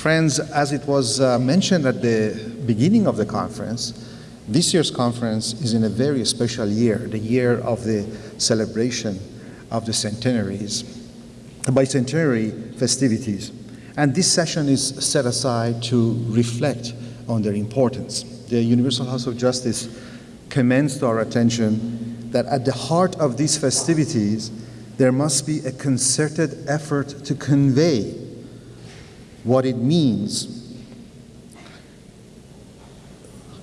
Friends, as it was uh, mentioned at the beginning of the conference, this year's conference is in a very special year, the year of the celebration of the centenaries, the bicentenary festivities. And this session is set aside to reflect on their importance. The Universal House of Justice commends to our attention that at the heart of these festivities, there must be a concerted effort to convey what it means.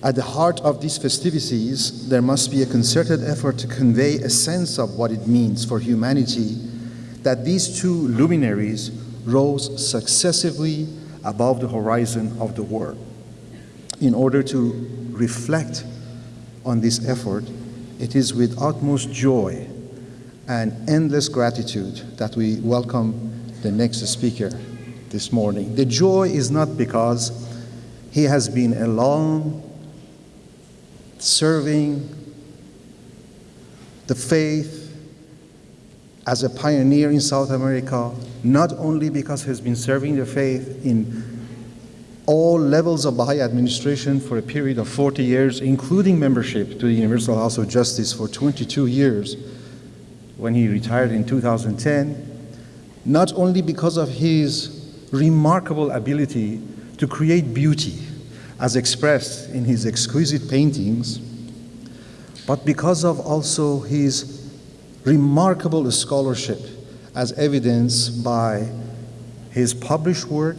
At the heart of these festivities, there must be a concerted effort to convey a sense of what it means for humanity that these two luminaries rose successively above the horizon of the world. In order to reflect on this effort, it is with utmost joy and endless gratitude that we welcome the next speaker this morning. The joy is not because he has been a long serving the faith as a pioneer in South America, not only because he has been serving the faith in all levels of Baha'i administration for a period of 40 years, including membership to the Universal House of Justice for 22 years when he retired in 2010, not only because of his remarkable ability to create beauty as expressed in his exquisite paintings, but because of also his remarkable scholarship as evidenced by his published work,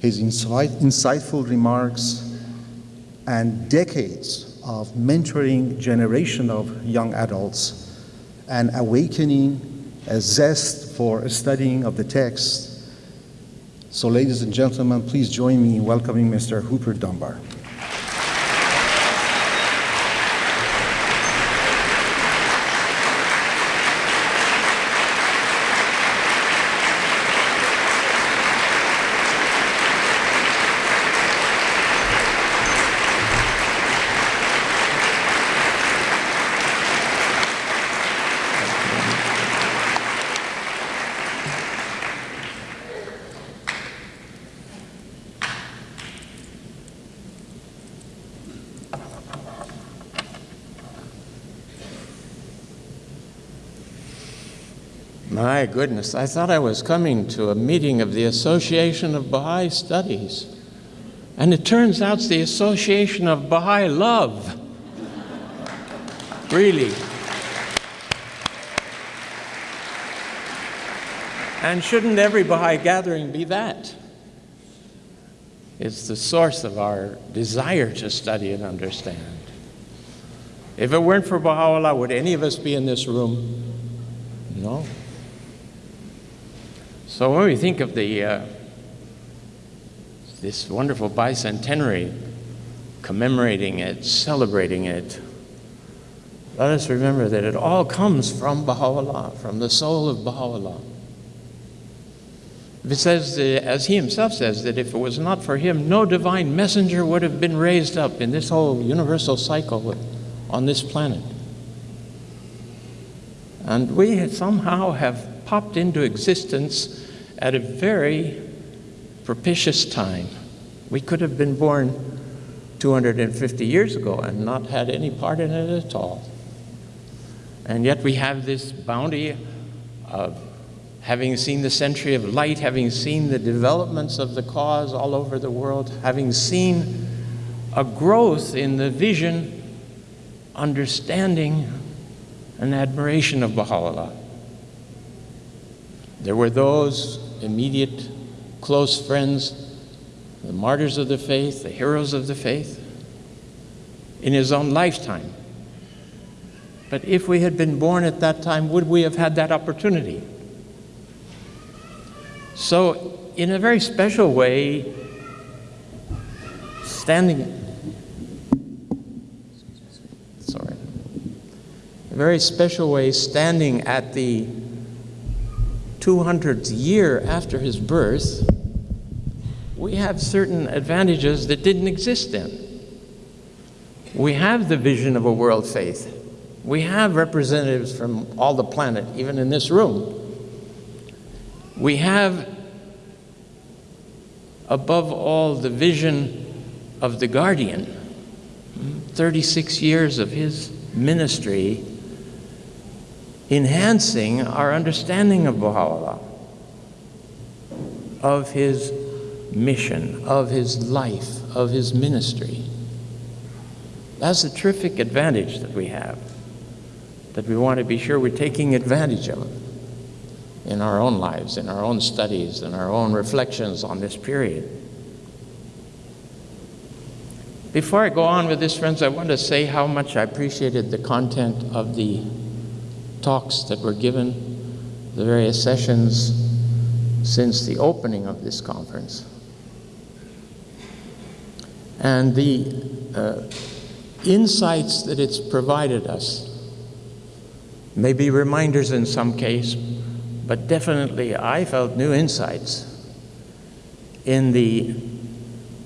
his insight, insightful remarks, and decades of mentoring generation of young adults and awakening a zest for studying of the text so ladies and gentlemen, please join me in welcoming Mr. Hooper Dunbar. My goodness, I thought I was coming to a meeting of the Association of Baha'i Studies. And it turns out it's the Association of Baha'i Love. really. And shouldn't every Baha'i gathering be that? It's the source of our desire to study and understand. If it weren't for Baha'u'llah, would any of us be in this room? No. So when we think of the, uh, this wonderful bicentenary, commemorating it, celebrating it, let us remember that it all comes from Baha'u'llah, from the soul of Baha'u'llah. It says, uh, as he himself says, that if it was not for him, no divine messenger would have been raised up in this whole universal cycle on this planet. And we somehow have popped into existence at a very propitious time. We could have been born 250 years ago and not had any part in it at all. And yet we have this bounty of having seen the century of light, having seen the developments of the cause all over the world, having seen a growth in the vision, understanding, and admiration of Baha'u'llah. There were those immediate, close friends, the martyrs of the faith, the heroes of the faith, in his own lifetime. But if we had been born at that time, would we have had that opportunity? So, in a very special way, standing, sorry, a very special way, standing at the 200th year after his birth, we have certain advantages that didn't exist then. We have the vision of a world faith. We have representatives from all the planet, even in this room. We have above all, the vision of the guardian. Hmm, 36 years of his ministry enhancing our understanding of Baha'u'llah, of his mission, of his life, of his ministry. That's a terrific advantage that we have, that we want to be sure we're taking advantage of in our own lives, in our own studies, in our own reflections on this period. Before I go on with this, friends, I want to say how much I appreciated the content of the talks that were given, the various sessions since the opening of this conference. And the uh, insights that it's provided us may be reminders in some case, but definitely I felt new insights in the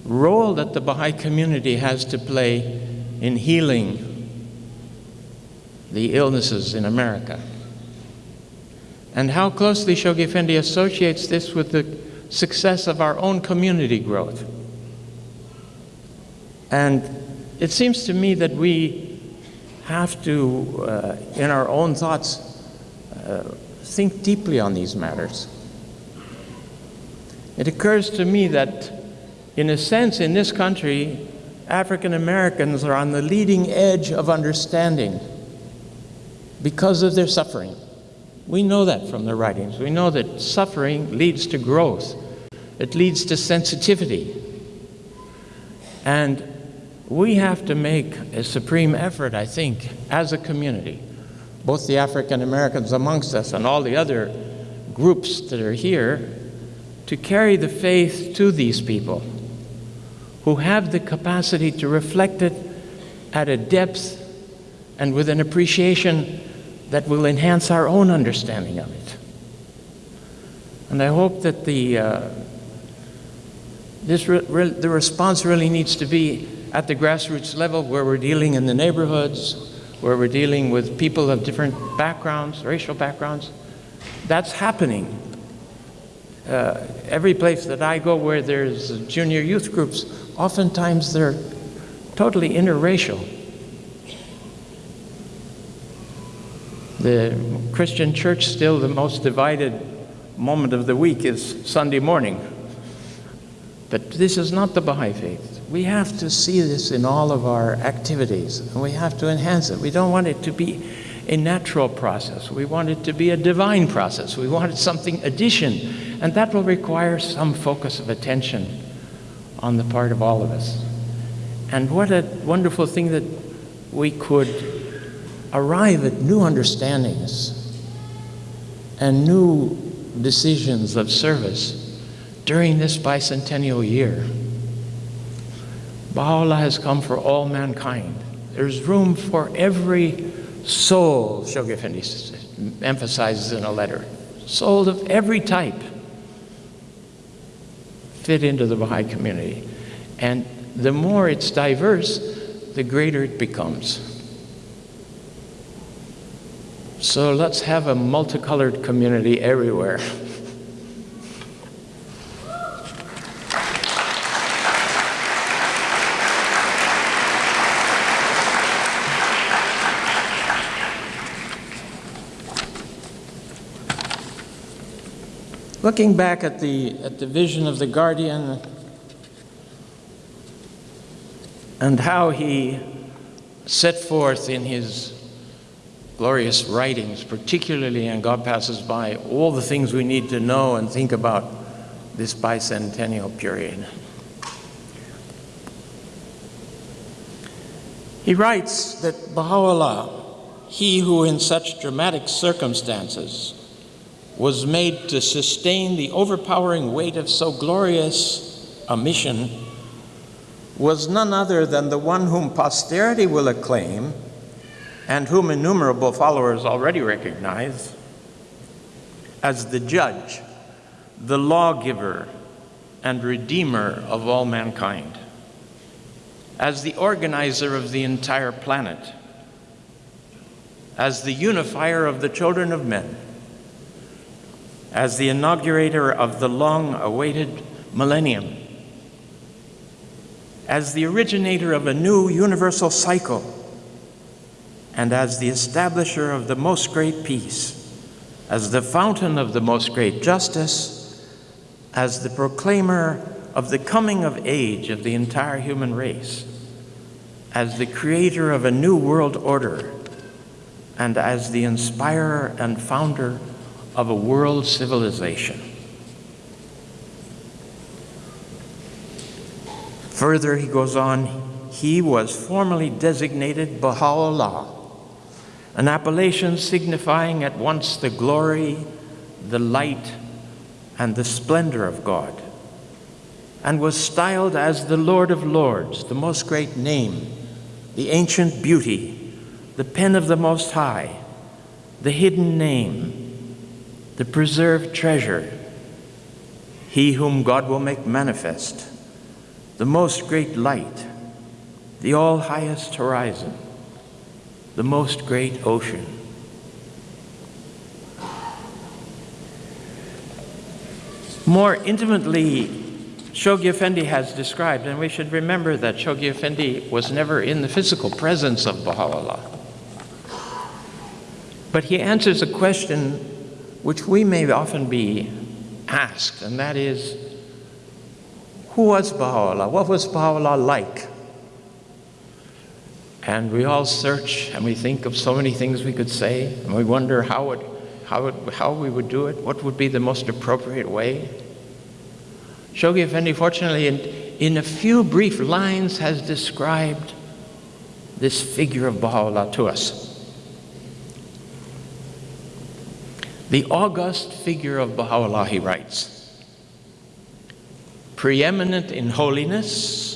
role that the Baha'i community has to play in healing the illnesses in America. And how closely Shoghi Effendi associates this with the success of our own community growth. And it seems to me that we have to, uh, in our own thoughts, uh, think deeply on these matters. It occurs to me that, in a sense, in this country, African Americans are on the leading edge of understanding because of their suffering. We know that from their writings. We know that suffering leads to growth, it leads to sensitivity. And we have to make a supreme effort, I think, as a community, both the African Americans amongst us and all the other groups that are here, to carry the faith to these people who have the capacity to reflect it at a depth and with an appreciation that will enhance our own understanding of it. And I hope that the, uh, this re re the response really needs to be at the grassroots level where we're dealing in the neighborhoods, where we're dealing with people of different backgrounds, racial backgrounds. That's happening. Uh, every place that I go where there's junior youth groups, oftentimes they're totally interracial. The Christian church, still the most divided moment of the week, is Sunday morning. But this is not the Baha'i faith. We have to see this in all of our activities, and we have to enhance it. We don't want it to be a natural process. We want it to be a divine process. We want it something addition, and that will require some focus of attention on the part of all of us. And what a wonderful thing that we could arrive at new understandings and new decisions of service during this bicentennial year. Baha'u'llah has come for all mankind. There's room for every soul, Shoghi Effendi emphasizes in a letter. Soul of every type fit into the Baha'i community. And the more it's diverse, the greater it becomes. So let's have a multicolored community everywhere. Looking back at the, at the vision of the guardian and how he set forth in his glorious writings, particularly in God Passes By, all the things we need to know and think about this bicentennial period. He writes that Baha'u'llah, he who in such dramatic circumstances was made to sustain the overpowering weight of so glorious a mission, was none other than the one whom posterity will acclaim and whom innumerable followers already recognize as the judge, the lawgiver, and redeemer of all mankind, as the organizer of the entire planet, as the unifier of the children of men, as the inaugurator of the long awaited millennium, as the originator of a new universal cycle and as the establisher of the most great peace, as the fountain of the most great justice, as the proclaimer of the coming of age of the entire human race, as the creator of a new world order, and as the inspirer and founder of a world civilization. Further, he goes on, he was formally designated Baha'u'llah, an appellation signifying at once the glory, the light, and the splendor of God, and was styled as the Lord of Lords, the most great name, the ancient beauty, the pen of the Most High, the hidden name, the preserved treasure, he whom God will make manifest the most great light, the all highest horizon, the most great ocean. More intimately, Shoghi Effendi has described, and we should remember that Shoghi Effendi was never in the physical presence of Baha'u'llah. But he answers a question which we may often be asked, and that is who was Baha'u'llah? What was Baha'u'llah like? And we all search and we think of so many things we could say, and we wonder how, it, how, it, how we would do it, what would be the most appropriate way. Shoghi Effendi, fortunately, in, in a few brief lines, has described this figure of Baha'u'llah to us. The august figure of Baha'u'llah, he writes, preeminent in holiness,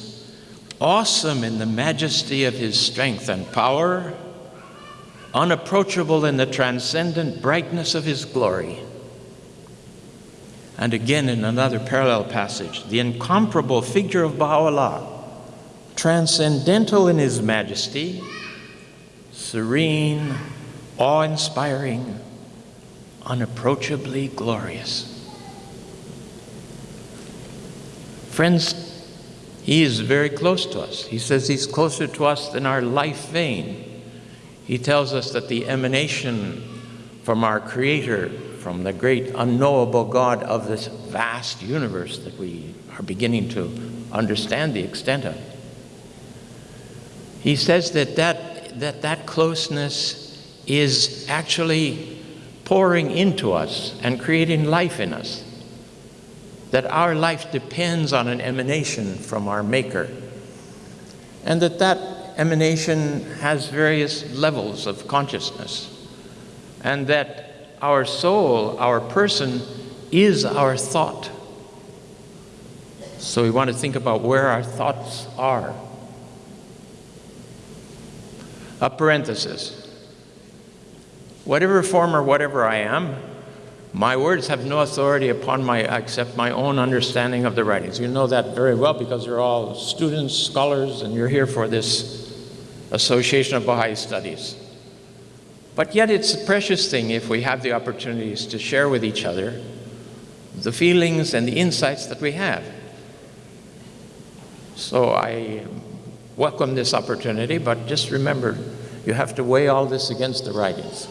awesome in the majesty of his strength and power, unapproachable in the transcendent brightness of his glory. And again in another parallel passage, the incomparable figure of Baha'u'llah, transcendental in his majesty, serene, awe inspiring, unapproachably glorious. Friends, he is very close to us. He says he's closer to us than our life vein. He tells us that the emanation from our Creator, from the great unknowable God of this vast universe that we are beginning to understand the extent of. He says that that, that, that closeness is actually pouring into us and creating life in us that our life depends on an emanation from our Maker, and that that emanation has various levels of consciousness, and that our soul, our person, is our thought. So we want to think about where our thoughts are. A parenthesis. Whatever form or whatever I am, my words have no authority upon my except my own understanding of the writings. You know that very well because you're all students, scholars, and you're here for this Association of Baha'i Studies. But yet it's a precious thing if we have the opportunities to share with each other the feelings and the insights that we have. So I welcome this opportunity, but just remember, you have to weigh all this against the writings.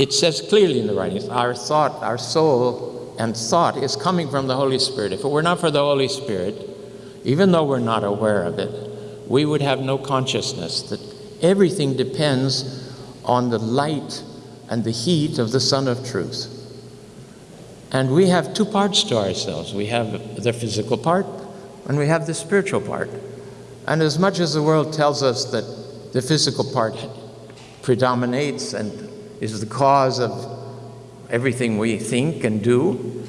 It says clearly in the writings, our thought, our soul and thought is coming from the Holy Spirit. If it were not for the Holy Spirit, even though we're not aware of it, we would have no consciousness that everything depends on the light and the heat of the Sun of Truth. And we have two parts to ourselves. We have the physical part and we have the spiritual part. And as much as the world tells us that the physical part predominates and is the cause of everything we think and do.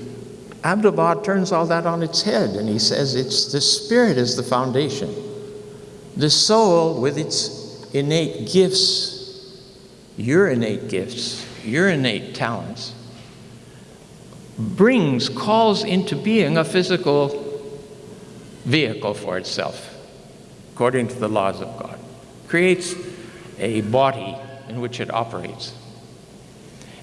Abdu'l-Baha turns all that on its head and he says it's the spirit is the foundation. The soul with its innate gifts, your innate gifts, your innate talents, brings, calls into being a physical vehicle for itself, according to the laws of God. Creates a body in which it operates.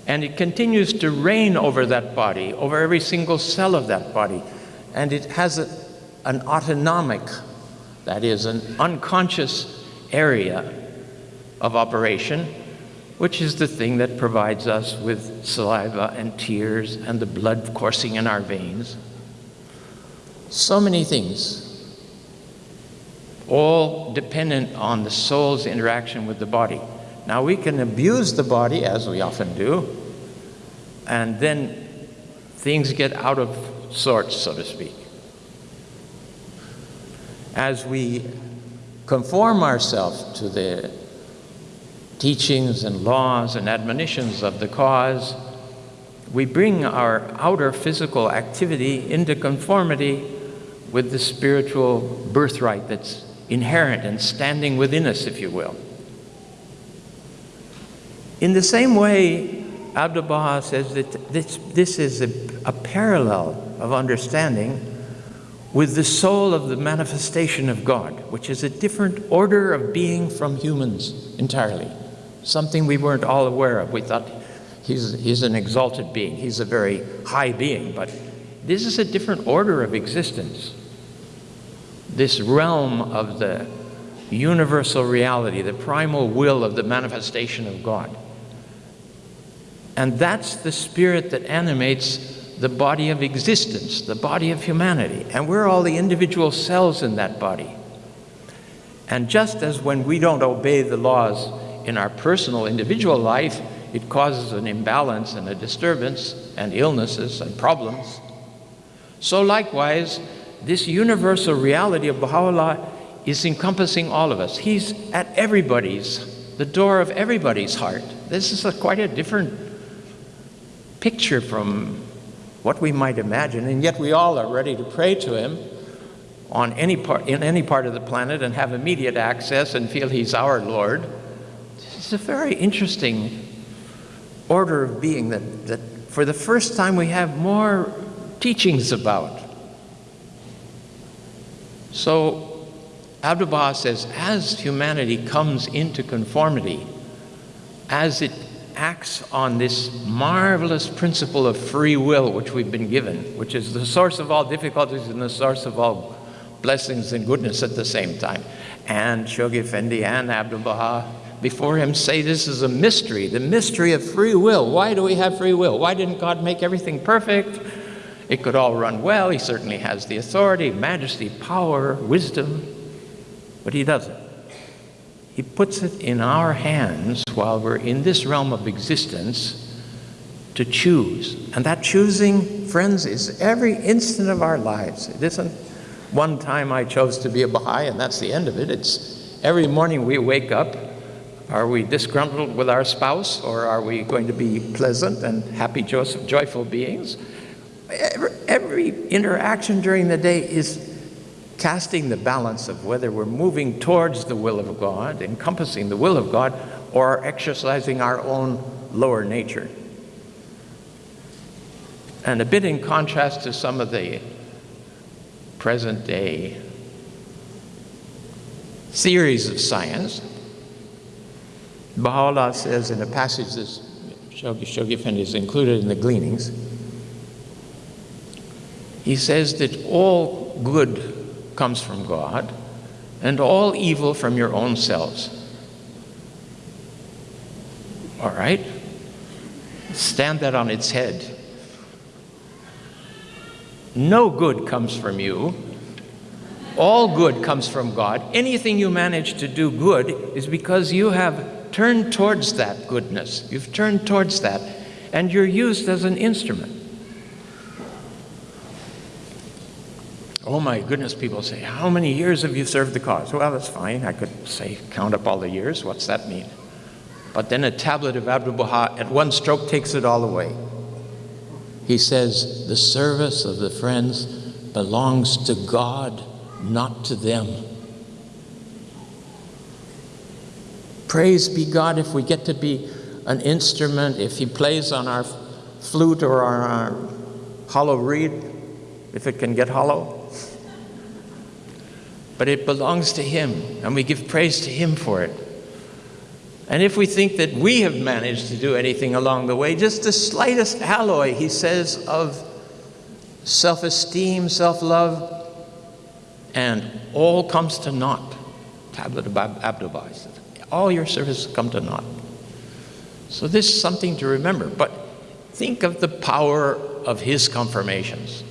And it continues to reign over that body, over every single cell of that body. And it has a, an autonomic, that is, an unconscious area of operation, which is the thing that provides us with saliva and tears and the blood coursing in our veins. So many things, all dependent on the soul's interaction with the body. Now, we can abuse the body, as we often do, and then things get out of sorts, so to speak. As we conform ourselves to the teachings and laws and admonitions of the cause, we bring our outer physical activity into conformity with the spiritual birthright that's inherent and standing within us, if you will. In the same way, Abdu'l Baha says that this, this is a, a parallel of understanding with the soul of the manifestation of God, which is a different order of being from humans entirely, something we weren't all aware of. We thought he's, he's an exalted being, he's a very high being, but this is a different order of existence. This realm of the universal reality, the primal will of the manifestation of God. And that's the spirit that animates the body of existence, the body of humanity. And we're all the individual cells in that body. And just as when we don't obey the laws in our personal individual life, it causes an imbalance and a disturbance and illnesses and problems. So, likewise, this universal reality of Baha'u'llah is encompassing all of us. He's at everybody's, the door of everybody's heart. This is a, quite a different picture from what we might imagine, and yet we all are ready to pray to him on any part, in any part of the planet and have immediate access and feel he's our Lord. It's a very interesting order of being that, that for the first time we have more teachings about. So Abdu'l Baha says, as humanity comes into conformity, as it acts on this marvelous principle of free will which we've been given, which is the source of all difficulties and the source of all blessings and goodness at the same time. And Shoghi Effendi and Abdu'l Baha before him say this is a mystery, the mystery of free will. Why do we have free will? Why didn't God make everything perfect? It could all run well. He certainly has the authority, majesty, power, wisdom, but he doesn't. He puts it in our hands while we're in this realm of existence to choose. And that choosing, friends, is every instant of our lives. It isn't one time I chose to be a Baha'i and that's the end of it. It's every morning we wake up. Are we disgruntled with our spouse or are we going to be pleasant and happy, joyful beings? Every, every interaction during the day is casting the balance of whether we're moving towards the will of God, encompassing the will of God, or exercising our own lower nature. And a bit in contrast to some of the present day theories of science, Baha'u'llah says in a passage that Shoghi, Shoghi Effendi is included in the gleanings, he says that all good comes from God, and all evil from your own selves. All right? Stand that on its head. No good comes from you. All good comes from God. Anything you manage to do good is because you have turned towards that goodness. You've turned towards that, and you're used as an instrument. Oh my goodness, people say, How many years have you served the cause? Well, that's fine. I could say, count up all the years. What's that mean? But then a tablet of Abdu'l Baha at one stroke takes it all away. He says, The service of the friends belongs to God, not to them. Praise be God if we get to be an instrument, if He plays on our flute or our hollow reed, if it can get hollow but it belongs to Him, and we give praise to Him for it. And if we think that we have managed to do anything along the way, just the slightest alloy, he says, of self esteem, self love, and all comes to naught. Tablet of Abdu'l-Baha says, all your services come to naught. So this is something to remember. But think of the power of his confirmations.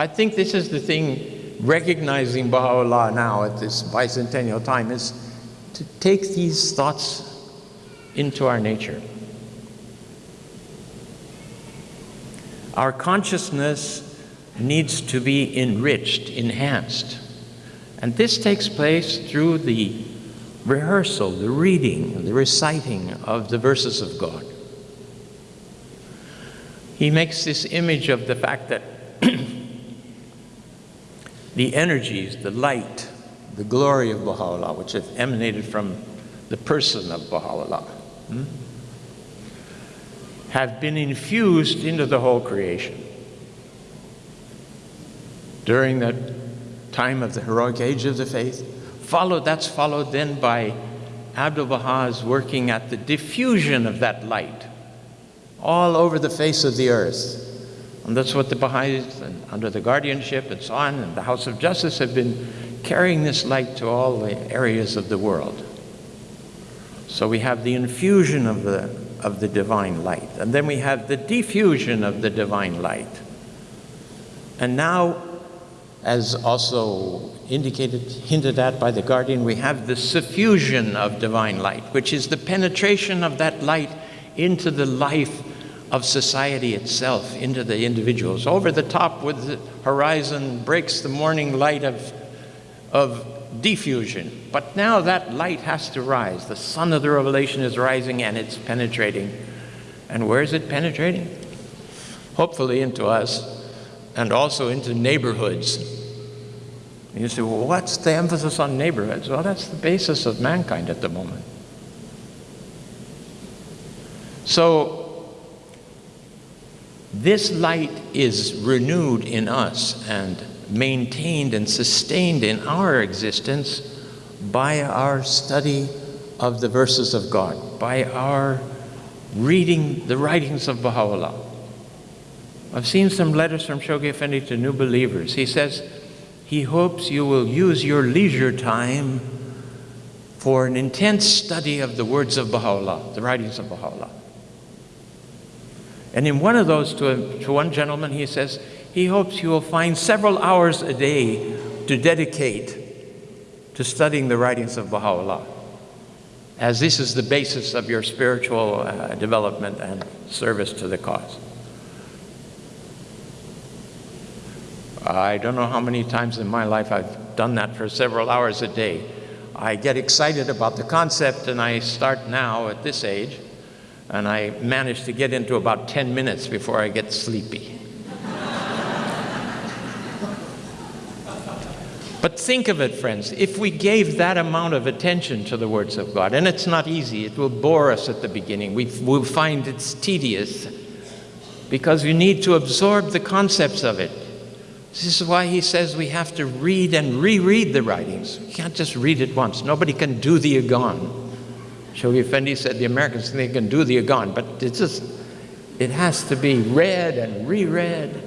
I think this is the thing, recognizing Baha'u'llah now at this bicentennial time, is to take these thoughts into our nature. Our consciousness needs to be enriched, enhanced. And this takes place through the rehearsal, the reading, the reciting of the verses of God. He makes this image of the fact that the energies, the light, the glory of Baha'u'llah, which have emanated from the person of Baha'u'llah, hmm, have been infused into the whole creation. During that time of the heroic age of the faith, followed, that's followed then by Abdu'l-Baha's working at the diffusion of that light all over the face of the earth. And that's what the Baha'is, and under the guardianship and so on, and the House of Justice have been carrying this light to all the areas of the world. So we have the infusion of the, of the divine light, and then we have the diffusion of the divine light. And now, as also indicated, hinted at by the Guardian, we have the suffusion of divine light, which is the penetration of that light into the life of society itself, into the individuals. Over the top with the horizon breaks the morning light of, of diffusion. But now that light has to rise. The sun of the revelation is rising and it's penetrating. And where is it penetrating? Hopefully into us and also into neighborhoods. You say, well, what's the emphasis on neighborhoods? Well, that's the basis of mankind at the moment. So, this light is renewed in us and maintained and sustained in our existence by our study of the verses of God, by our reading the writings of Baha'u'llah. I've seen some letters from Shoghi Effendi to new believers. He says he hopes you will use your leisure time for an intense study of the words of Baha'u'llah, the writings of Baha'u'llah. And in one of those, to, a, to one gentleman, he says, he hopes you will find several hours a day to dedicate to studying the writings of Baha'u'llah, as this is the basis of your spiritual uh, development and service to the cause. I don't know how many times in my life I've done that for several hours a day. I get excited about the concept and I start now at this age and I manage to get into about 10 minutes before I get sleepy. But think of it, friends, if we gave that amount of attention to the words of God, and it's not easy, it will bore us at the beginning. We will find it's tedious because we need to absorb the concepts of it. This is why he says we have to read and reread the writings. You can't just read it once. Nobody can do the Iqan. Shoghi Effendi said the Americans think they can do the Iqan, but it's just, it has to be read and reread.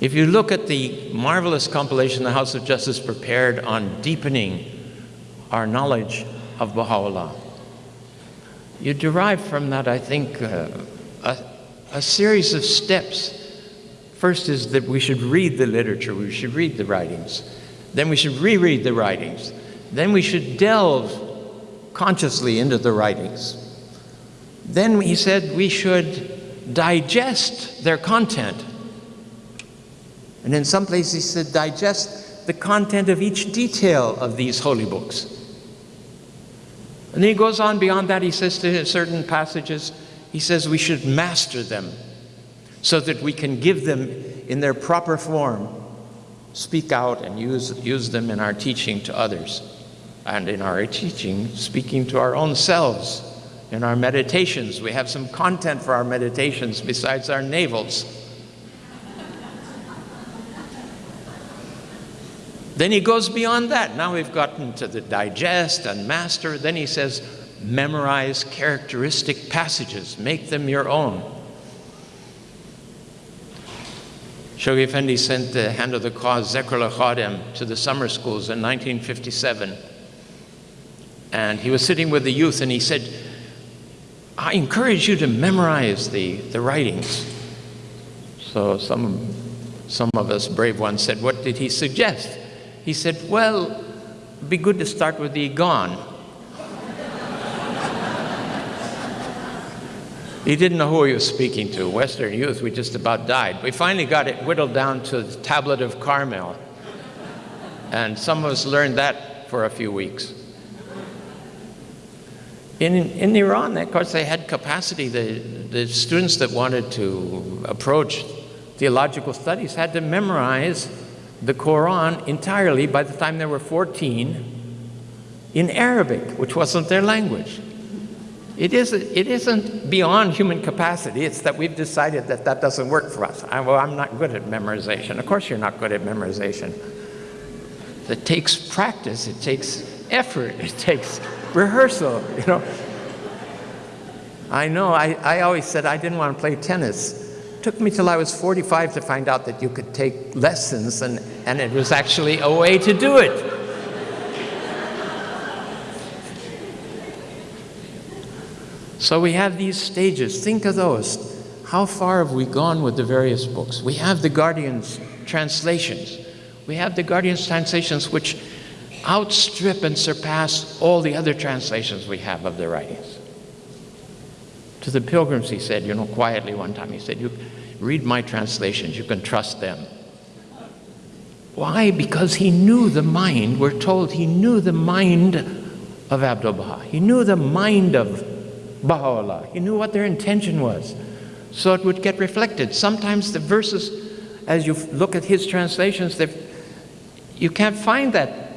If you look at the marvelous compilation the House of Justice prepared on deepening our knowledge of Baha'u'llah, you derive from that, I think, uh, a, a series of steps. First is that we should read the literature, we should read the writings. Then we should reread the writings. Then we should delve consciously into the writings. Then he said we should digest their content. And in some places he said digest the content of each detail of these holy books. And then he goes on beyond that, he says to certain passages, he says we should master them so that we can give them in their proper form, speak out and use, use them in our teaching to others and in our teaching, speaking to our own selves. In our meditations, we have some content for our meditations besides our navels. then he goes beyond that. Now we've gotten to the digest and master. Then he says, memorize characteristic passages, make them your own. Shoghi Effendi sent the Hand of the Cause Zekrul Khadem to the summer schools in 1957. And he was sitting with the youth and he said, I encourage you to memorize the, the writings. So some, some of us brave ones said, What did he suggest? He said, Well, be good to start with the Iqan. he didn't know who he was speaking to. Western youth, we just about died. We finally got it whittled down to the tablet of Carmel. And some of us learned that for a few weeks. In, in Iran, of course, they had capacity. The, the students that wanted to approach theological studies had to memorize the Quran entirely by the time they were 14 in Arabic, which wasn't their language. It isn't, it isn't beyond human capacity. It's that we've decided that that doesn't work for us. I, well, I'm not good at memorization. Of course, you're not good at memorization. It takes practice. It takes effort. It takes rehearsal, you know. I know, I, I always said I didn't want to play tennis. It took me till I was 45 to find out that you could take lessons and, and it was actually a way to do it. So we have these stages. Think of those. How far have we gone with the various books? We have the Guardian's translations. We have the Guardian's translations which outstrip and surpass all the other translations we have of the writings. To the pilgrims, he said, you know, quietly one time, he said, you read my translations, you can trust them. Why? Because he knew the mind, we're told he knew the mind of Abdul Baha. He knew the mind of Baha'u'llah. He knew what their intention was. So it would get reflected. Sometimes the verses, as you look at his translations, you can't find that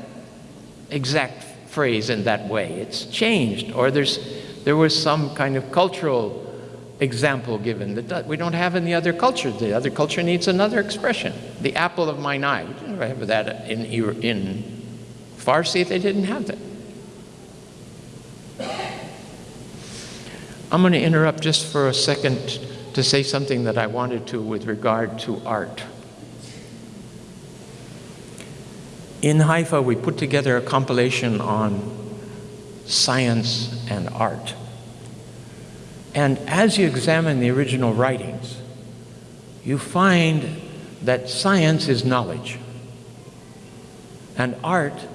exact phrase in that way. It's changed, or there's, there was some kind of cultural example given that we don't have in the other culture. The other culture needs another expression. The apple of mine eye. We didn't have that in, in Farsi, they didn't have that. I'm going to interrupt just for a second to say something that I wanted to with regard to art. In Haifa, we put together a compilation on science and art. And as you examine the original writings, you find that science is knowledge and art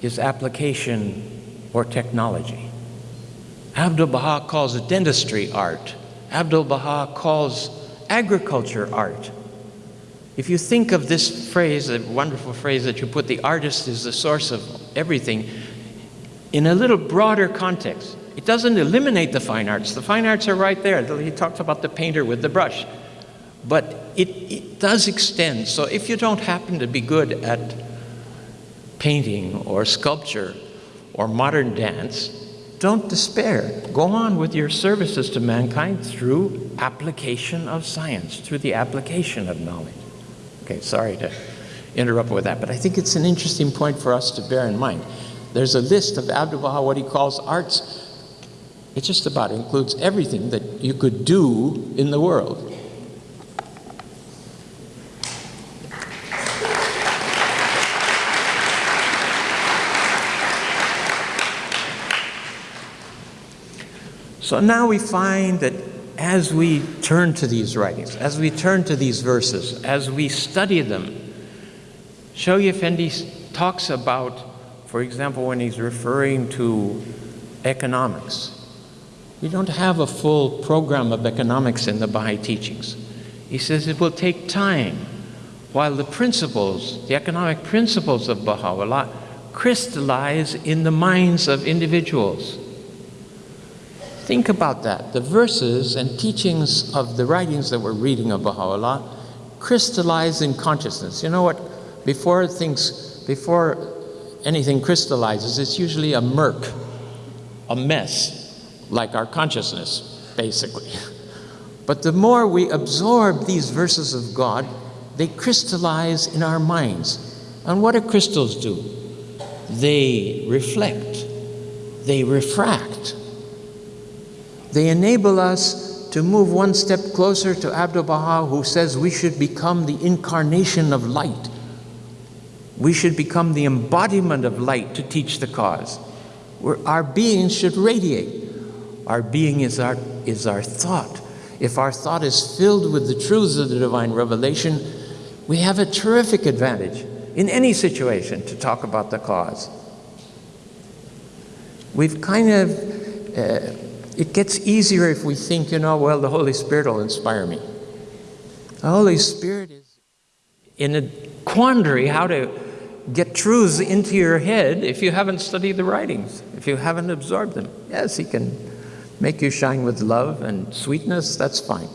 is application or technology. Abdul Baha calls dentistry art. Abdul Baha calls agriculture art. If you think of this phrase, the wonderful phrase that you put, the artist is the source of everything, in a little broader context, it doesn't eliminate the fine arts. The fine arts are right there. He talks about the painter with the brush. But it, it does extend. So if you don't happen to be good at painting or sculpture or modern dance, don't despair. Go on with your services to mankind through application of science, through the application of knowledge. Okay, sorry to interrupt with that, but I think it's an interesting point for us to bear in mind. There's a list of Abdu'l Baha, what he calls arts. It just about includes everything that you could do in the world. So now we find that as we turn to these writings, as we turn to these verses, as we study them, Shoghi Effendi talks about, for example, when he's referring to economics, we don't have a full program of economics in the Baha'i teachings. He says it will take time while the principles, the economic principles of Baha'u'llah, crystallize in the minds of individuals. Think about that. The verses and teachings of the writings that we're reading of Baha'u'llah crystallize in consciousness. You know what? Before things, before anything crystallizes, it's usually a murk, a mess, like our consciousness, basically. But the more we absorb these verses of God, they crystallize in our minds. And what do crystals do? They reflect, they refract, they enable us to move one step closer to Abdu'l Baha, who says we should become the incarnation of light. We should become the embodiment of light to teach the cause. Where our being should radiate. Our being is our, is our thought. If our thought is filled with the truths of the divine revelation, we have a terrific advantage in any situation to talk about the cause. We've kind of, uh, it gets easier if we think, you know, well, the Holy Spirit will inspire me. The Holy Spirit is in a quandary how to get truths into your head if you haven't studied the writings, if you haven't absorbed them. Yes, He can make you shine with love and sweetness, that's fine.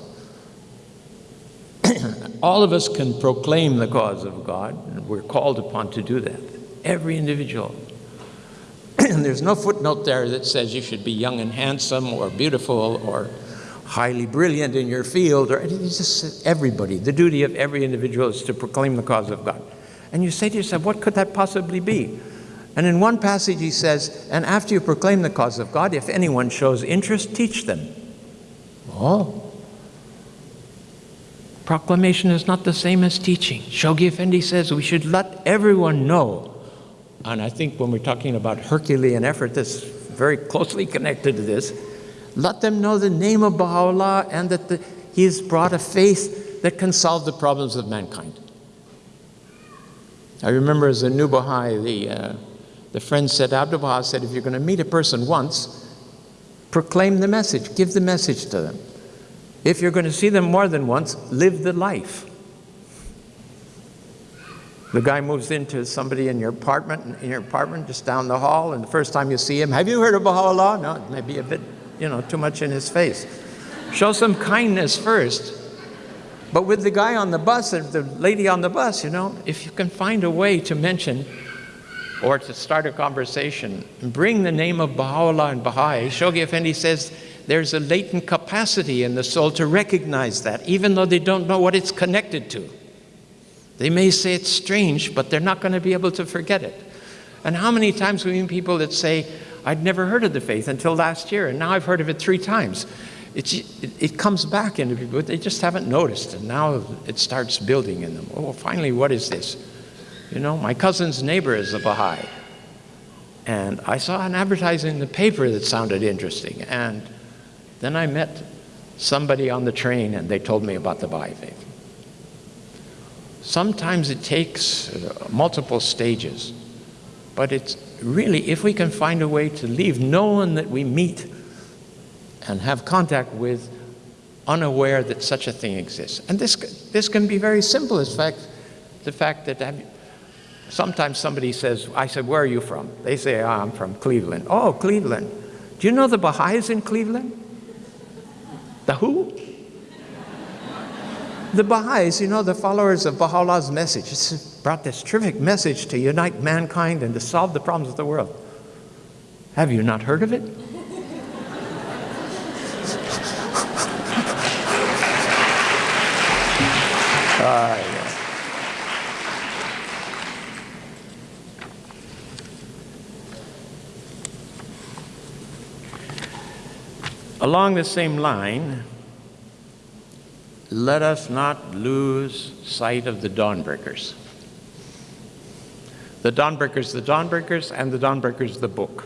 All of us can proclaim the cause of God, and we're called upon to do that. Every individual. And there's no footnote there that says you should be young and handsome or beautiful or highly brilliant in your field, or it's just everybody. The duty of every individual is to proclaim the cause of God. And you say to yourself, what could that possibly be? And in one passage he says, and after you proclaim the cause of God, if anyone shows interest, teach them. Oh. Proclamation is not the same as teaching. Shoghi Effendi says we should let everyone know. And I think when we're talking about Herculean effort, that's very closely connected to this. Let them know the name of Baha'u'llah and that the, he has brought a faith that can solve the problems of mankind. I remember as a new Baha'i, the, uh, the friend said, Abdu'l Baha said, if you're going to meet a person once, proclaim the message, give the message to them. If you're going to see them more than once, live the life. The guy moves into somebody in your apartment, in your apartment just down the hall, and the first time you see him, have you heard of Baha'u'llah? No, it may be a bit, you know, too much in his face. Show some kindness first. But with the guy on the bus, the lady on the bus, you know, if you can find a way to mention or to start a conversation, bring the name of Baha'u'llah and Baha'i, Shoghi Effendi says there's a latent capacity in the soul to recognize that, even though they don't know what it's connected to. They may say it's strange, but they're not going to be able to forget it. And how many times we meet people that say, I'd never heard of the faith until last year, and now I've heard of it three times. It, it comes back into people, they just haven't noticed, and now it starts building in them. Oh, finally, what is this? You know, my cousin's neighbor is a Baha'i. And I saw an advertising in the paper that sounded interesting. And then I met somebody on the train and they told me about the Baha'i faith. Sometimes it takes uh, multiple stages, but it's really, if we can find a way to leave no one that we meet and have contact with unaware that such a thing exists. And this, this can be very simple, in fact, the fact that sometimes somebody says, I said, where are you from? They say, oh, I'm from Cleveland. Oh, Cleveland. Do you know the Baha'is in Cleveland? The who? The Baha'is, you know, the followers of Baha'u'llah's message. Brought this terrific message to unite mankind and to solve the problems of the world. Have you not heard of it? uh, yeah. Along the same line, let us not lose sight of the dawnbreakers. The dawnbreakers, the dawnbreakers, and the dawnbreakers, the book.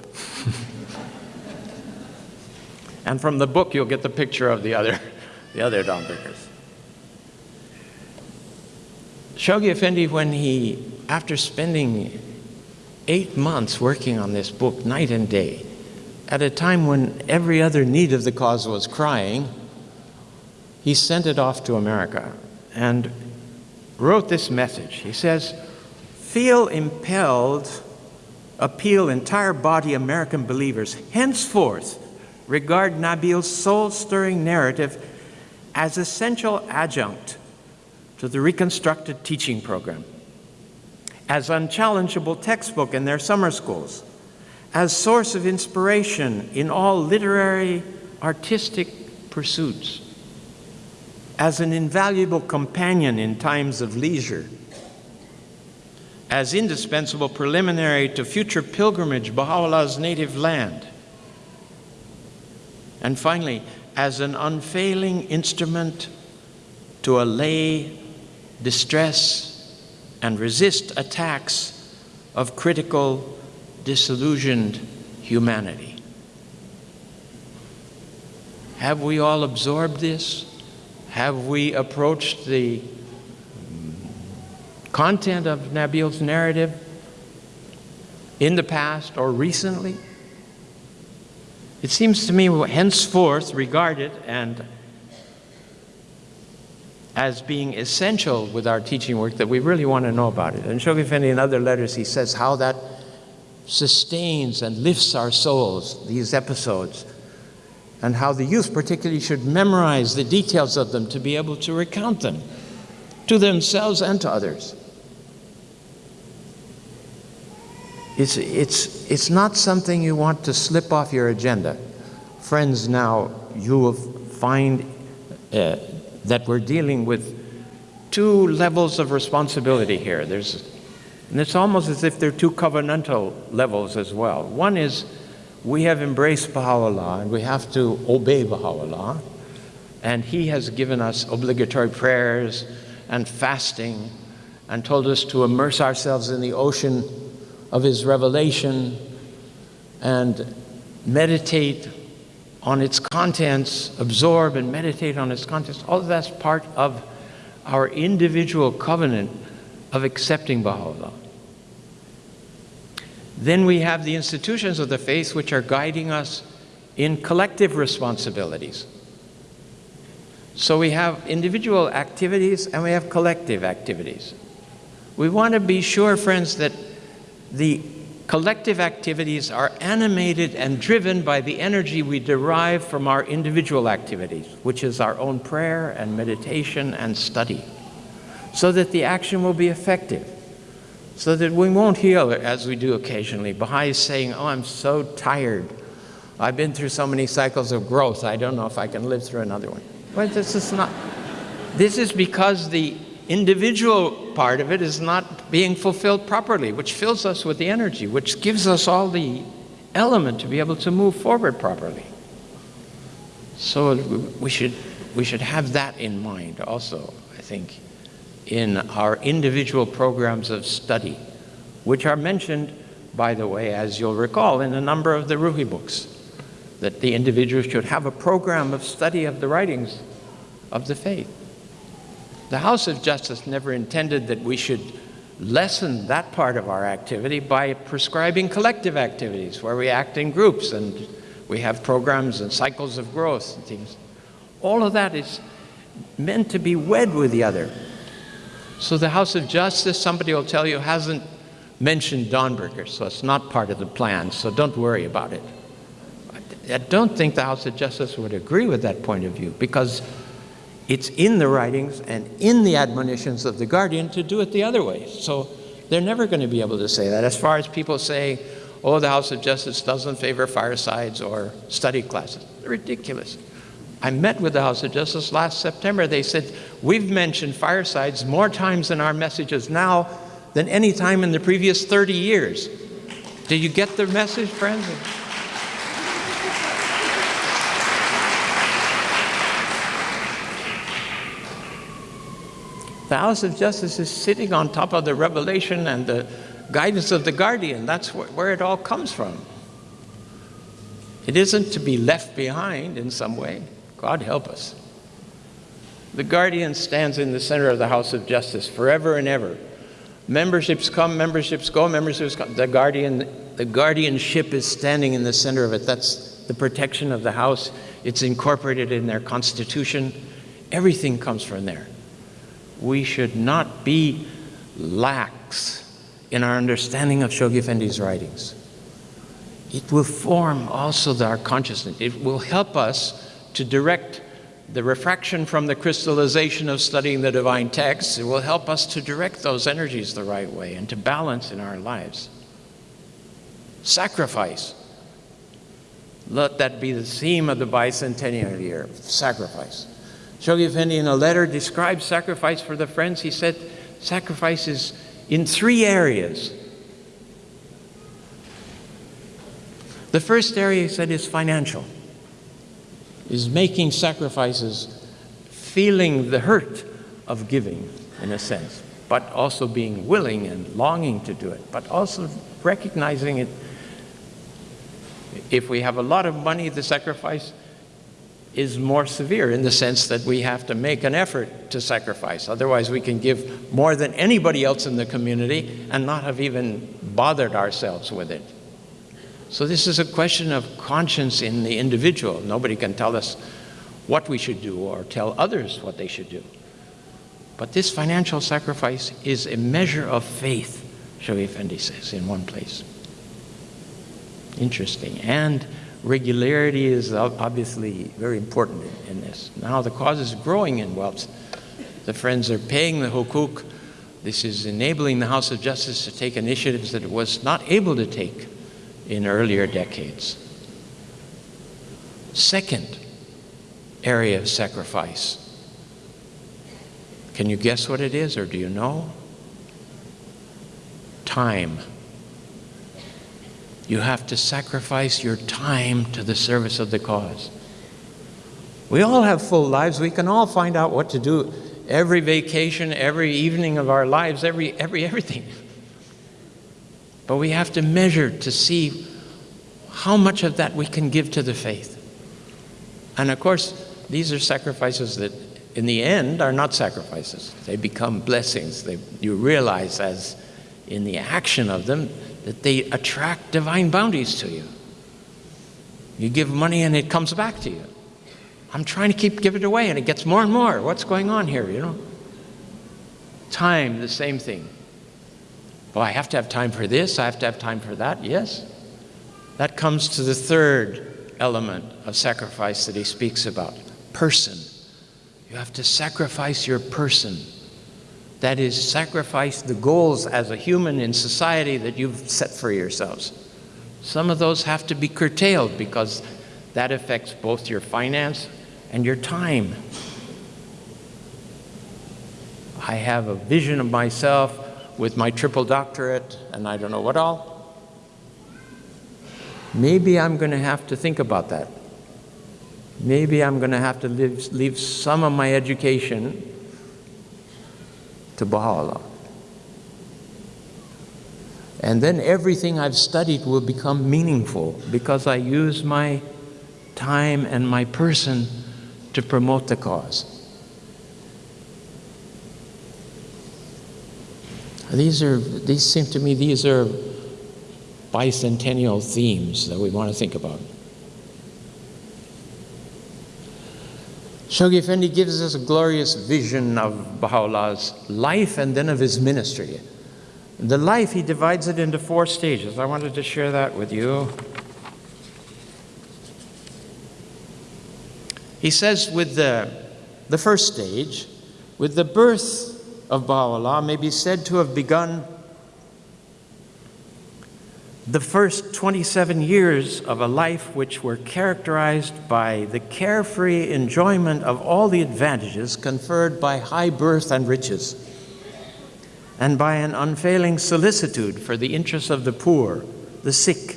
and from the book, you'll get the picture of the other, the other dawnbreakers. Shoghi Effendi, when he, after spending eight months working on this book night and day, at a time when every other need of the cause was crying, he sent it off to America and wrote this message. He says, Feel impelled, appeal entire body American believers, henceforth regard Nabil's soul stirring narrative as essential adjunct to the reconstructed teaching program, as unchallengeable textbook in their summer schools as source of inspiration in all literary, artistic pursuits, as an invaluable companion in times of leisure, as indispensable preliminary to future pilgrimage Baha'u'llah's native land, and finally, as an unfailing instrument to allay distress and resist attacks of critical, disillusioned humanity. Have we all absorbed this? Have we approached the content of Nabil's narrative in the past or recently? It seems to me henceforth regarded and as being essential with our teaching work that we really want to know about it. And Shoghi Effendi in other letters, he says how that sustains and lifts our souls, these episodes, and how the youth particularly should memorize the details of them to be able to recount them to themselves and to others. It's, it's, it's not something you want to slip off your agenda. Friends, now you will find uh, that we're dealing with two levels of responsibility here. There's, and it's almost as if they're two covenantal levels as well. One is we have embraced Baha'u'llah and we have to obey Baha'u'llah. And he has given us obligatory prayers and fasting and told us to immerse ourselves in the ocean of his revelation and meditate on its contents, absorb and meditate on its contents. All of that's part of our individual covenant of accepting Baha'u'llah. Then we have the institutions of the faith which are guiding us in collective responsibilities. So we have individual activities and we have collective activities. We want to be sure, friends, that the collective activities are animated and driven by the energy we derive from our individual activities, which is our own prayer and meditation and study, so that the action will be effective, so that we won't heal as we do occasionally. Baha'i is saying, oh, I'm so tired. I've been through so many cycles of growth, I don't know if I can live through another one. Well, this is not, this is because the individual part of it is not being fulfilled properly, which fills us with the energy, which gives us all the element to be able to move forward properly. So we should, we should have that in mind also, I think, in our individual programs of study, which are mentioned, by the way, as you'll recall, in a number of the Ruhi books, that the individual should have a program of study of the writings of the faith. The House of Justice never intended that we should lessen that part of our activity by prescribing collective activities where we act in groups and we have programs and cycles of growth and things. All of that is meant to be wed with the other. So the House of Justice, somebody will tell you, hasn't mentioned Dawnbreakers, so it's not part of the plan, so don't worry about it. I don't think the House of Justice would agree with that point of view because it's in the writings and in the admonitions of the guardian to do it the other way. So they're never going to be able to say that. As far as people say, oh, the House of Justice doesn't favor firesides or study classes, ridiculous. I met with the House of Justice last September. They said, we've mentioned firesides more times in our messages now than any time in the previous 30 years. Do you get the message, friends? The House of Justice is sitting on top of the revelation and the guidance of the guardian. That's wh where it all comes from. It isn't to be left behind in some way. God help us. The guardian stands in the center of the House of Justice forever and ever. Memberships come, memberships go, memberships come. The guardian, the guardianship is standing in the center of it. That's the protection of the house. It's incorporated in their constitution. Everything comes from there we should not be lax in our understanding of Shoghi Effendi's writings. It will form also our consciousness. It will help us to direct the refraction from the crystallization of studying the divine texts. It will help us to direct those energies the right way and to balance in our lives. Sacrifice. Let that be the theme of the bicentennial year, sacrifice. Shoghi Effendi in a letter describes sacrifice for the friends. He said sacrifice is in three areas. The first area, he said, is financial. Is making sacrifices, feeling the hurt of giving, in a sense, but also being willing and longing to do it, but also recognizing it. If we have a lot of money, the sacrifice is more severe in the sense that we have to make an effort to sacrifice. Otherwise, we can give more than anybody else in the community and not have even bothered ourselves with it. So, this is a question of conscience in the individual. Nobody can tell us what we should do or tell others what they should do. But this financial sacrifice is a measure of faith, Shoghi Effendi says in one place. Interesting. And regularity is obviously very important in this. Now the cause is growing in wealth. The friends are paying the Huquq. This is enabling the House of Justice to take initiatives that it was not able to take in earlier decades. Second area of sacrifice. Can you guess what it is, or do you know? Time. You have to sacrifice your time to the service of the cause. We all have full lives. We can all find out what to do every vacation, every evening of our lives, every, every everything. But we have to measure to see how much of that we can give to the faith. And of course, these are sacrifices that in the end are not sacrifices. They become blessings. They, you realize as in the action of them that they attract divine bounties to you. You give money and it comes back to you. I'm trying to keep giving it away and it gets more and more. What's going on here, you know? Time, the same thing. Well, I have to have time for this, I have to have time for that. Yes. That comes to the third element of sacrifice that he speaks about person. You have to sacrifice your person that is, sacrifice the goals as a human in society that you've set for yourselves. Some of those have to be curtailed because that affects both your finance and your time. I have a vision of myself with my triple doctorate and I don't know what all. Maybe I'm going to have to think about that. Maybe I'm going to have to leave, leave some of my education to Baha'u'llah. And then everything I've studied will become meaningful because I use my time and my person to promote the cause. These are, these seem to me, these are bicentennial themes that we want to think about. Shoghi Effendi gives us a glorious vision of Baha'u'llah's life and then of his ministry. The life, he divides it into four stages. I wanted to share that with you. He says, with the, the first stage, with the birth of Baha'u'llah, may be said to have begun the first 27 years of a life which were characterized by the carefree enjoyment of all the advantages conferred by high birth and riches, and by an unfailing solicitude for the interests of the poor, the sick,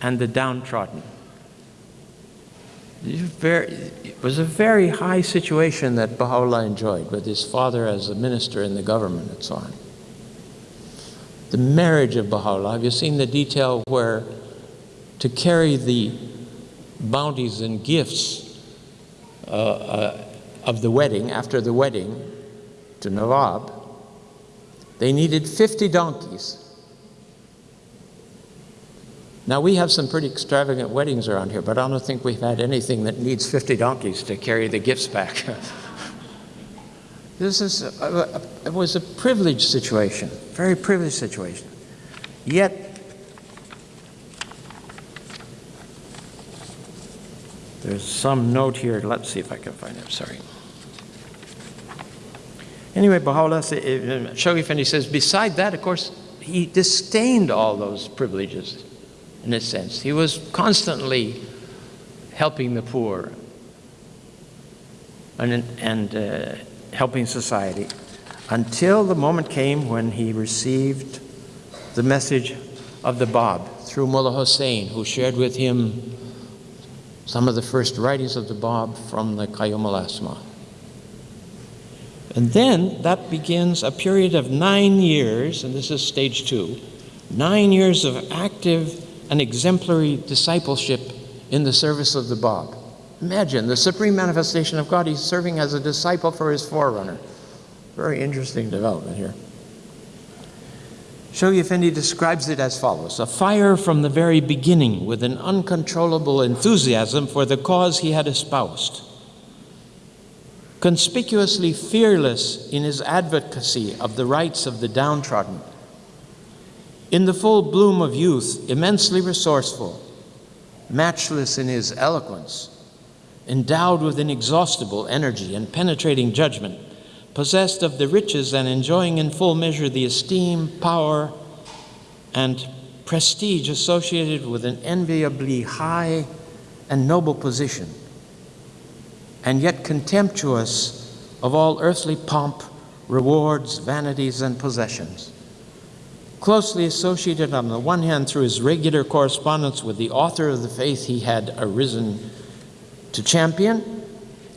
and the downtrodden. It was a very high situation that Baha'u'llah enjoyed with his father as a minister in the government and so on the marriage of Baha'u'llah. Have you seen the detail where to carry the bounties and gifts uh, uh, of the wedding, after the wedding to Nawab, they needed 50 donkeys. Now, we have some pretty extravagant weddings around here, but I don't think we've had anything that needs 50 donkeys to carry the gifts back. This is a, a, it was a privileged situation, very privileged situation. Yet, there's some note here. Let's see if I can find it. Sorry. Anyway, Baha'u'llah, eh, eh, Shoghi Effendi says, beside that, of course, he disdained all those privileges, in a sense. He was constantly helping the poor and, and uh, helping society until the moment came when he received the message of the Bab through Mullah Hussein, who shared with him some of the first writings of the Bab from the Qayyum al-Asma. And then that begins a period of nine years, and this is stage two, nine years of active and exemplary discipleship in the service of the Bab. Imagine the supreme manifestation of God, he's serving as a disciple for his forerunner. Very interesting development here. Shoghi Effendi describes it as follows A fire from the very beginning with an uncontrollable enthusiasm for the cause he had espoused. Conspicuously fearless in his advocacy of the rights of the downtrodden. In the full bloom of youth, immensely resourceful, matchless in his eloquence, endowed with inexhaustible energy and penetrating judgment, possessed of the riches and enjoying in full measure the esteem, power, and prestige associated with an enviably high and noble position, and yet contemptuous of all earthly pomp, rewards, vanities, and possessions. Closely associated on the one hand through his regular correspondence with the author of the faith he had arisen to champion,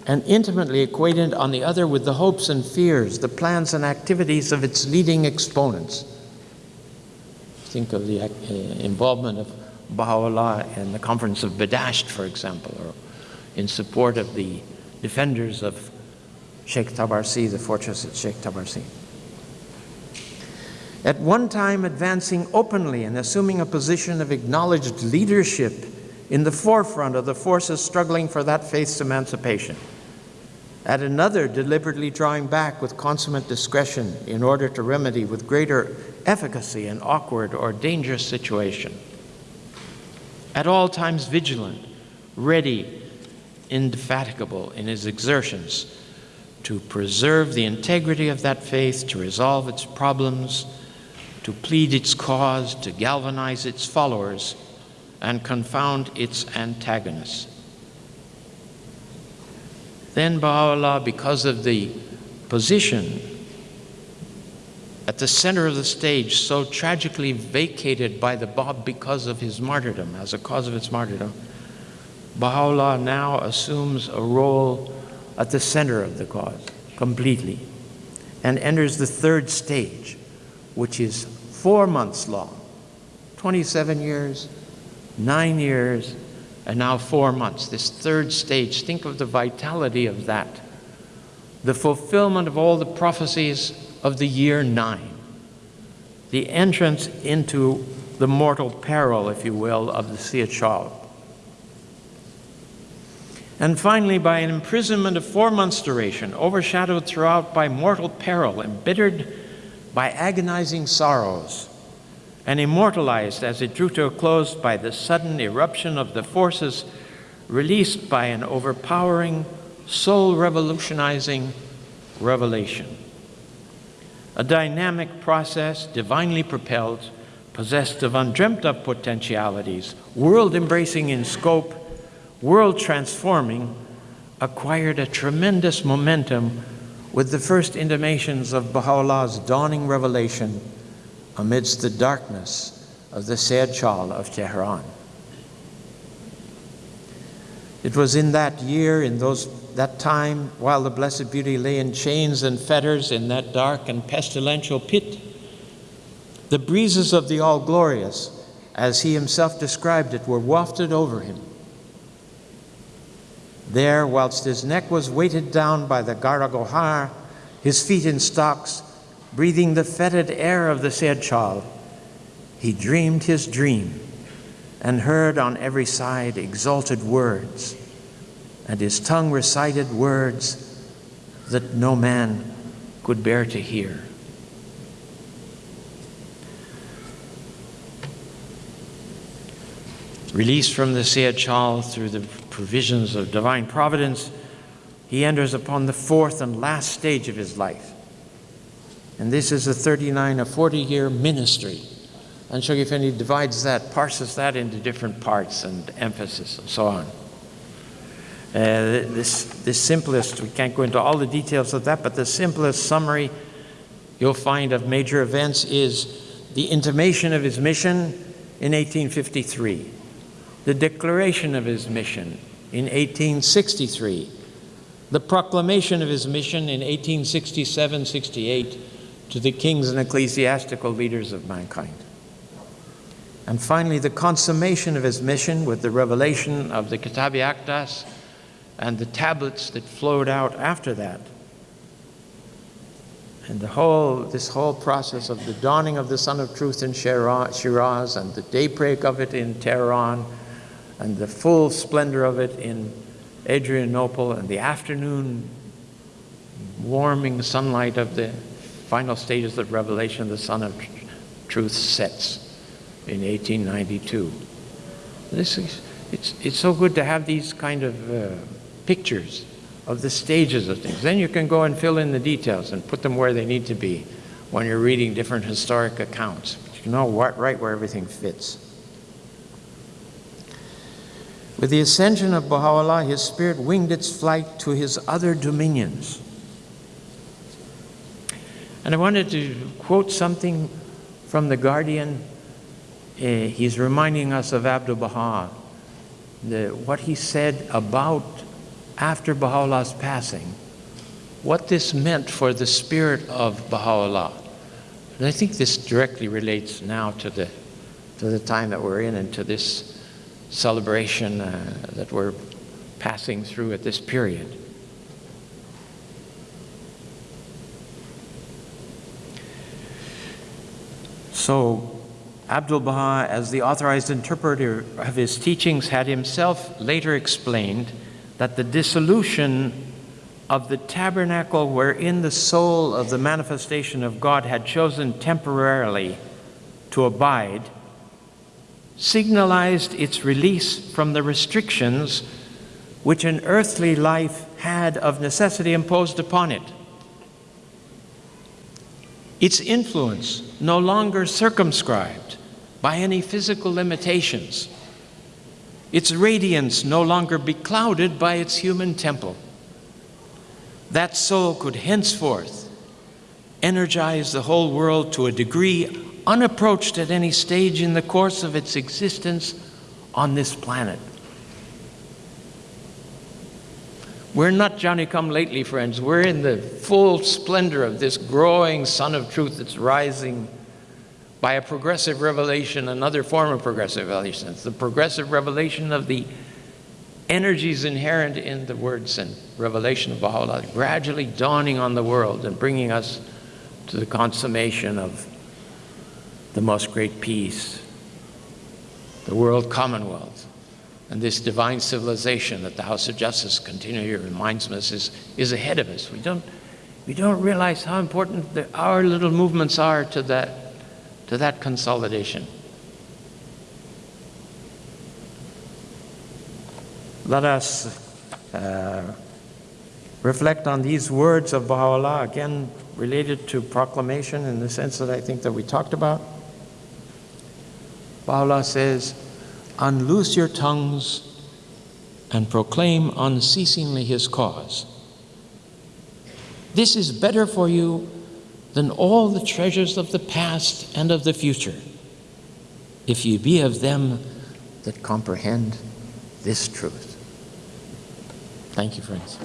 and intimately acquainted on the other with the hopes and fears, the plans and activities of its leading exponents. Think of the uh, involvement of Baha'u'llah in the conference of Badasht, for example, or in support of the defenders of Sheikh Tabarsi, the fortress at Sheikh Tabarsi. At one time advancing openly and assuming a position of acknowledged leadership in the forefront of the forces struggling for that faith's emancipation. At another, deliberately drawing back with consummate discretion in order to remedy with greater efficacy an awkward or dangerous situation. At all times vigilant, ready, indefatigable in his exertions to preserve the integrity of that faith, to resolve its problems, to plead its cause, to galvanize its followers, and confound its antagonists. Then Baha'u'llah, because of the position at the center of the stage, so tragically vacated by the Bab because of his martyrdom, as a cause of its martyrdom, Baha'u'llah now assumes a role at the center of the cause completely and enters the third stage, which is four months long 27 years, nine years, and now four months. This third stage, think of the vitality of that. The fulfillment of all the prophecies of the year nine. The entrance into the mortal peril, if you will, of the Siyah-Chal. And finally, by an imprisonment of four months' duration, overshadowed throughout by mortal peril, embittered by agonizing sorrows, and immortalized as it drew to a close by the sudden eruption of the forces released by an overpowering, soul revolutionizing revelation. A dynamic process, divinely propelled, possessed of undreamt of potentialities, world embracing in scope, world transforming, acquired a tremendous momentum with the first intimations of Baha'u'llah's dawning revelation amidst the darkness of the Siyah-Chal of Tehran. It was in that year, in those, that time, while the Blessed Beauty lay in chains and fetters in that dark and pestilential pit, the breezes of the All Glorious, as he himself described it, were wafted over him. There, whilst his neck was weighted down by the Qara-Guhar, his feet in stocks, breathing the fetid air of the Sayyid he dreamed his dream and heard on every side exalted words, and his tongue recited words that no man could bear to hear. Released from the Siyah-Chal through the provisions of divine providence, he enters upon the fourth and last stage of his life and this is a 39 or 40 year ministry. And Shoghi Effendi divides that, parses that into different parts and emphasis and so on. Uh, this, this simplest, we can't go into all the details of that, but the simplest summary you'll find of major events is the intimation of his mission in 1853, the declaration of his mission in 1863, the proclamation of his mission in 1867 68 to the kings and ecclesiastical leaders of mankind. And finally, the consummation of his mission with the revelation of the Kitab-i-Aqdas and the tablets that flowed out after that. And the whole, this whole process of the dawning of the Sun of Truth in Shiraz and the daybreak of it in Tehran and the full splendor of it in Adrianople and the afternoon warming sunlight of the final stages of revelation, the Sun of Truth sets in 1892. This is, it's, it's so good to have these kind of uh, pictures of the stages of things. Then you can go and fill in the details and put them where they need to be when you're reading different historic accounts. You know what, right where everything fits. With the ascension of Baha'u'llah, his spirit winged its flight to his other dominions. And I wanted to quote something from The Guardian. Uh, he's reminding us of Abdu'l Baha, what he said about after Baha'u'llah's passing, what this meant for the spirit of Baha'u'llah. And I think this directly relates now to the, to the time that we're in and to this celebration uh, that we're passing through at this period. So, Abdul Baha, as the authorized interpreter of his teachings, had himself later explained that the dissolution of the tabernacle wherein the soul of the manifestation of God had chosen temporarily to abide signalized its release from the restrictions which an earthly life had of necessity imposed upon it. Its influence no longer circumscribed by any physical limitations. Its radiance no longer beclouded by its human temple. That soul could henceforth energize the whole world to a degree unapproached at any stage in the course of its existence on this planet. We're not Johnny come lately, friends. We're in the full splendor of this growing sun of truth that's rising by a progressive revelation, another form of progressive revelation. It's the progressive revelation of the energies inherent in the words and revelation of Baha'u'llah, gradually dawning on the world and bringing us to the consummation of the most great peace, the world commonwealth, and this divine civilization that the House of Justice continually reminds us is, is ahead of us. We don't, we don't realize how important the, our little movements are to that, to that consolidation. Let us uh, reflect on these words of Baha'u'llah, again related to proclamation in the sense that I think that we talked about. Baha'u'llah says, unloose your tongues and proclaim unceasingly his cause. This is better for you than all the treasures of the past and of the future, if you be of them that comprehend this truth. Thank you, friends.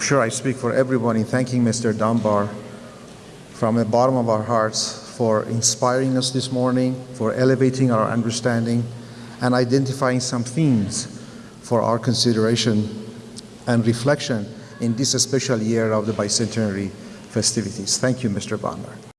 I'm sure I speak for everyone in thanking Mr. Dunbar from the bottom of our hearts for inspiring us this morning, for elevating our understanding, and identifying some themes for our consideration and reflection in this special year of the bicentenary festivities. Thank you, Mr. Dunbar.